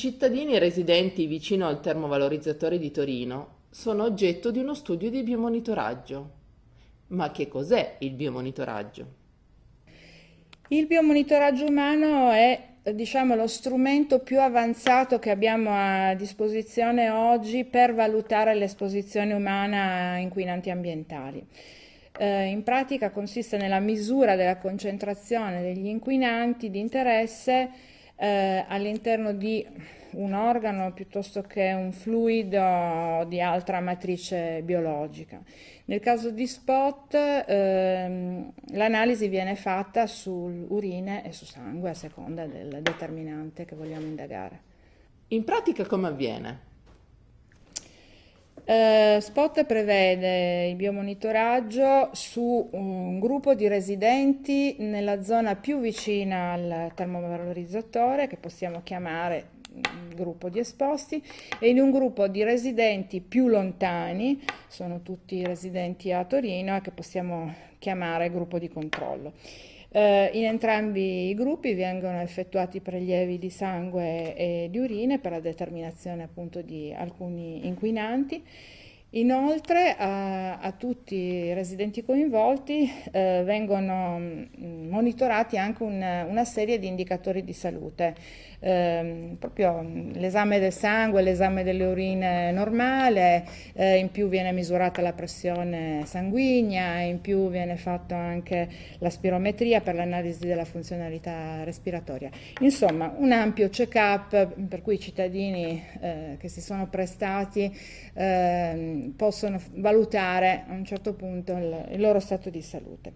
Cittadini residenti vicino al termovalorizzatore di Torino sono oggetto di uno studio di biomonitoraggio. Ma che cos'è il biomonitoraggio? Il biomonitoraggio umano è diciamo, lo strumento più avanzato che abbiamo a disposizione oggi per valutare l'esposizione umana a inquinanti ambientali. Eh, in pratica consiste nella misura della concentrazione degli inquinanti di interesse eh, all'interno di un organo piuttosto che un fluido di altra matrice biologica. Nel caso di spot ehm, l'analisi viene fatta su urine e su sangue a seconda del determinante che vogliamo indagare. In pratica come avviene? Uh, Spot prevede il biomonitoraggio su un gruppo di residenti nella zona più vicina al termovalorizzatore, che possiamo chiamare gruppo di esposti, e in un gruppo di residenti più lontani, sono tutti residenti a Torino, che possiamo chiamare gruppo di controllo. Eh, in entrambi i gruppi vengono effettuati prelievi di sangue e di urine per la determinazione appunto di alcuni inquinanti. Inoltre a, a, tutti i residenti coinvolti eh, vengono mm, monitorati anche un, una serie di indicatori di salute eh, proprio l'esame del sangue, l'esame delle urine normale, eh, in più viene misurata la pressione sanguigna, in più viene fatta anche la spirometria per l'analisi della funzionalità respiratoria. Insomma, un ampio check-up per cui i cittadini eh, che si sono prestati possono valutare a un certo punto il, il loro stato di salute.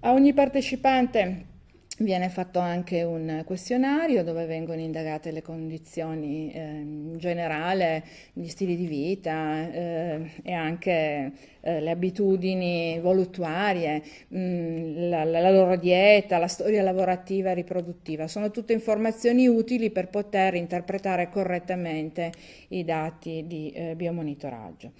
A ogni partecipante Viene fatto anche un questionario dove vengono indagate le condizioni eh, in generale, gli stili di vita eh, e anche eh, le abitudini voluttuarie, mh, mm, la, la, loro dieta, la storia lavorativa e riproduttiva. Sono tutte informazioni utili per poter interpretare correttamente i dati di eh, biomonitoraggio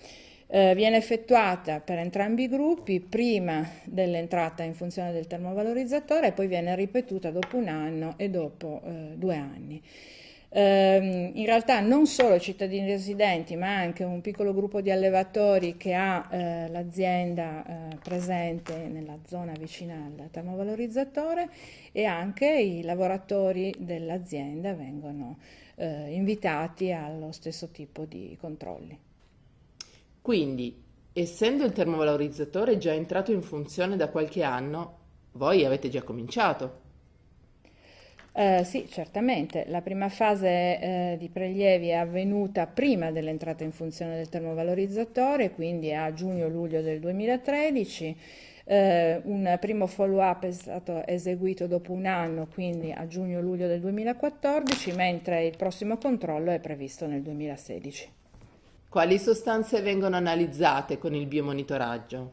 eh, viene effettuata per entrambi i gruppi prima dell'entrata in funzione del termovalorizzatore e poi viene ripetuta dopo un anno e dopo eh, due anni. Eh, in realtà non solo cittadini residenti ma anche un piccolo gruppo di allevatori che ha eh, l'azienda eh, presente nella zona vicina al termovalorizzatore e anche i lavoratori dell'azienda vengono eh, invitati allo stesso tipo di controlli. Quindi, essendo il termovalorizzatore già entrato in funzione da qualche anno, voi avete già cominciato. Eh, sì, certamente. La prima fase eh, di prelievi è avvenuta prima dell'entrata in funzione del termovalorizzatore, quindi a giugno-luglio del 2013. Eh, un primo follow-up è stato eseguito dopo un anno, quindi a giugno-luglio del 2014, mentre il prossimo controllo è previsto nel 2016. Quali sostanze vengono analizzate con il biomonitoraggio?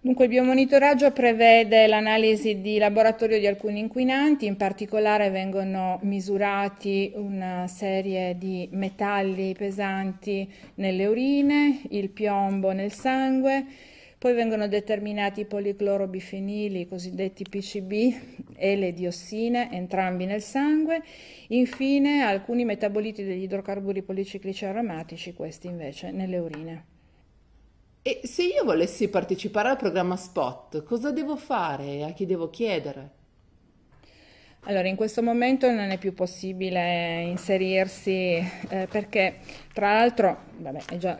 Dunque il biomonitoraggio prevede l'analisi di laboratorio di alcuni inquinanti, in particolare vengono misurati una serie di metalli pesanti nelle urine, il piombo nel sangue, poi vengono determinati i policlorobifenili, i cosiddetti PCB, e le diossine, entrambi nel sangue. Infine alcuni metaboliti degli idrocarburi policiclici aromatici, questi invece nelle urine. E se io volessi partecipare al programma SPOT, cosa devo fare e a chi devo chiedere? Allora, in questo momento non è più possibile inserirsi eh, perché, tra l'altro,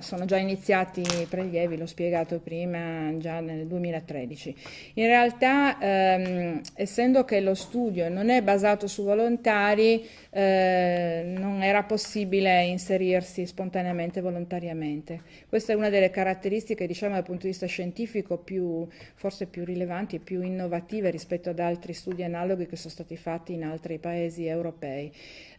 sono già iniziati i prelievi, l'ho spiegato prima, già nel 2013. In realtà, ehm, essendo che lo studio non è basato su volontari, eh, non era possibile inserirsi spontaneamente, volontariamente. Questa è una delle caratteristiche, diciamo, dal punto di vista scientifico, più, forse più rilevanti e più innovative rispetto ad altri studi analoghi che sono stati fatti in altri paesi europei.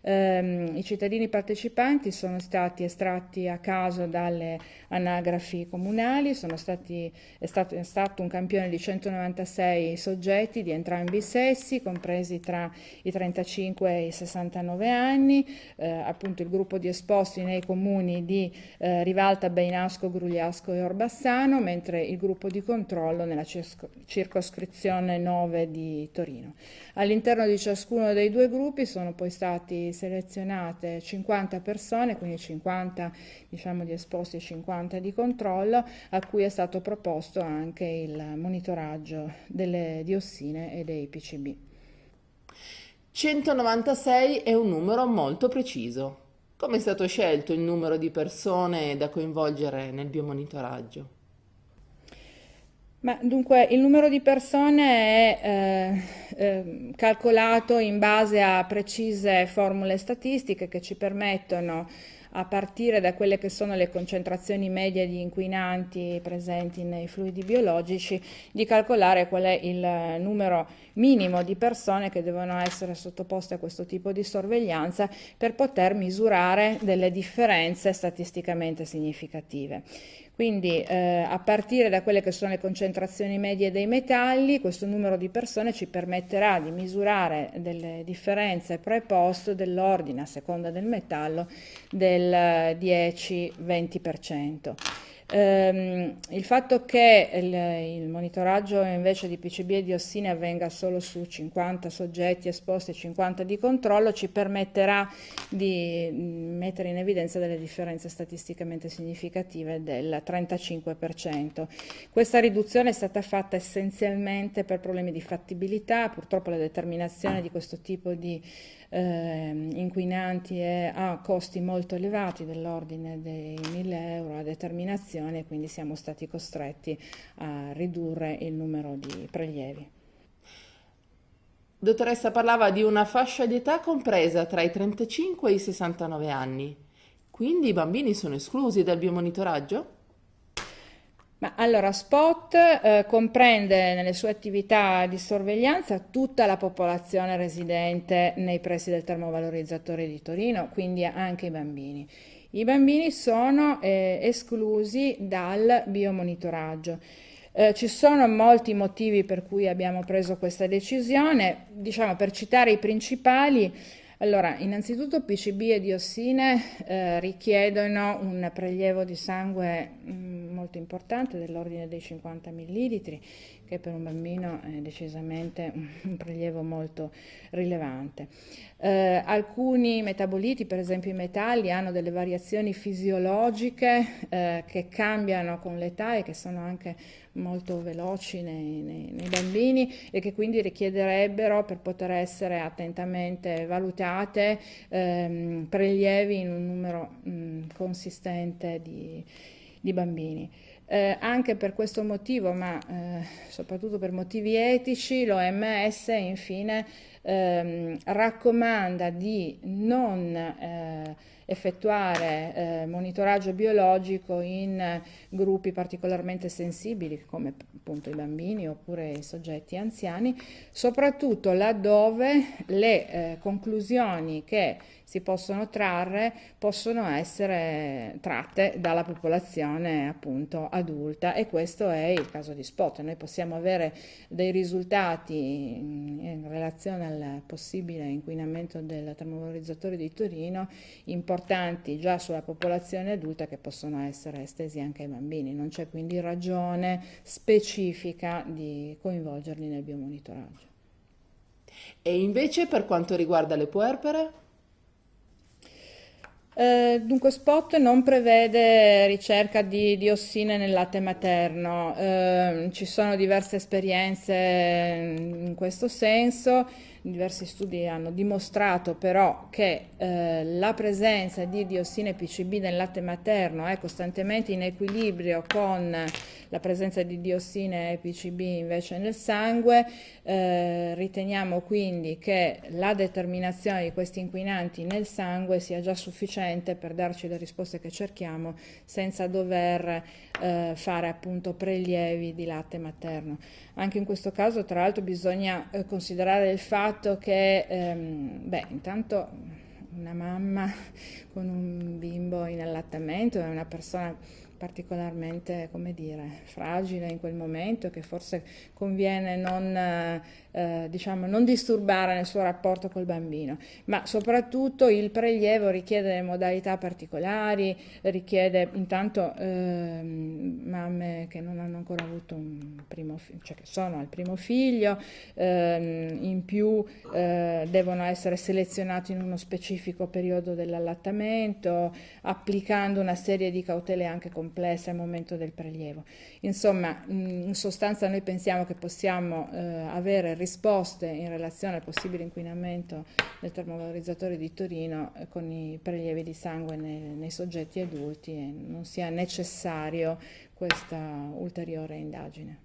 Eh, I cittadini partecipanti sono stati stati estratti a caso dalle anagrafi comunali, stati, è, stato, è, stato, un campione di 196 soggetti di entrambi i sessi, compresi tra i 35 e i 69 anni, eh, appunto il gruppo di esposti nei comuni di eh, Rivalta, Beinasco, Grugliasco e Orbassano, mentre il gruppo di controllo nella circoscrizione 9 di Torino. All'interno di ciascuno dei due gruppi sono poi stati selezionate 50 persone, quindi 50 diciamo, di esposti e 50 di controllo, a cui è stato proposto anche il monitoraggio delle diossine e dei PCB. 196 è un numero molto preciso. Come è stato scelto il numero di persone da coinvolgere nel biomonitoraggio? Ma dunque il numero di persone è eh, eh, calcolato in base a precise formule statistiche che ci permettono a partire da quelle che sono le concentrazioni medie di inquinanti presenti nei fluidi biologici, di calcolare qual è il numero minimo di persone che devono essere sottoposte a questo tipo di sorveglianza per poter misurare delle differenze statisticamente significative. Quindi eh, a partire da quelle che sono le concentrazioni medie dei metalli, questo numero di persone ci permetterà di misurare delle differenze pre e post dell'ordine a seconda del metallo del 10-20%. Ehm, il fatto che il, il, monitoraggio invece di PCB e diossine avvenga solo su 50 soggetti esposti e 50 di controllo ci permetterà di mm, mettere in evidenza delle differenze statisticamente significative del 35%. Questa riduzione è stata fatta essenzialmente per problemi di fattibilità, purtroppo la determinazione di questo tipo di eh, inquinanti ha costi molto elevati dell'ordine dei 1000 euro a determinazione, quindi siamo stati costretti a ridurre il numero di prelievi. Dottoressa parlava di una fascia di età compresa tra i 35 e i 69 anni, quindi i bambini sono esclusi dal biomonitoraggio? Ma allora, SPOT eh, comprende nelle sue attività di sorveglianza tutta la popolazione residente nei pressi del termovalorizzatore di Torino, quindi anche i bambini. I bambini sono eh, esclusi dal biomonitoraggio. Eh, ci sono molti motivi per cui abbiamo preso questa decisione, diciamo per citare i principali, allora, innanzitutto PCB e diossine eh, richiedono un prelievo di sangue mh, mm, molto importante dell'ordine dei 50 millilitri, che per un bambino è decisamente un prelievo molto rilevante. Eh, alcuni metaboliti, per esempio i metalli, hanno delle variazioni fisiologiche eh, che cambiano con l'età e che sono anche molto veloci nei, nei, nei, bambini e che quindi richiederebbero per poter essere attentamente valutate ehm, prelievi in un numero mh, consistente di, di bambini. Eh, anche per questo motivo, ma eh, soprattutto per motivi etici, l'OMS infine ehm, raccomanda di non eh, effettuare eh, monitoraggio biologico in gruppi particolarmente sensibili come appunto i bambini oppure i soggetti anziani, soprattutto laddove le eh, conclusioni che si possono trarre possono essere tratte dalla popolazione appunto adulta e questo è il caso di Spot. Noi possiamo avere dei risultati in relazione al possibile inquinamento del termovalorizzatore di Torino importanti già sulla popolazione adulta che possono essere estesi anche ai bambini. Non c'è quindi ragione specifica di coinvolgerli nel biomonitoraggio. E invece per quanto riguarda le puerpere? Eh, dunque Spot non prevede ricerca di diossine nel latte materno, eh, ci sono diverse esperienze in questo senso, diversi studi hanno dimostrato però che eh, la presenza di diossine PCB nel latte materno è costantemente in equilibrio con la presenza di diossine PCB invece nel sangue, eh, riteniamo quindi che la determinazione di questi inquinanti nel sangue sia già sufficiente per darci le risposte che cerchiamo senza dover eh, fare appunto prelievi di latte materno. Anche in questo caso tra l'altro bisogna eh, considerare il fatto che ehm, beh, intanto una mamma con un bimbo in allattamento è una persona particolarmente, come dire, fragile in quel momento che forse conviene non, eh, diciamo, non disturbare nel suo rapporto col bambino, ma soprattutto il prelievo richiede modalità particolari, richiede intanto eh, mamme che non hanno ancora avuto un primo figlio, cioè che sono al primo figlio, eh, in più eh, devono essere selezionati in uno specifico periodo dell'allattamento, applicando una serie di cautele anche complesse complessa al momento del prelievo. Insomma, in sostanza noi pensiamo che possiamo eh, avere risposte in relazione al possibile inquinamento del termovalorizzatore di Torino eh, con i prelievi di sangue nei, nei soggetti adulti e non sia necessario questa ulteriore indagine.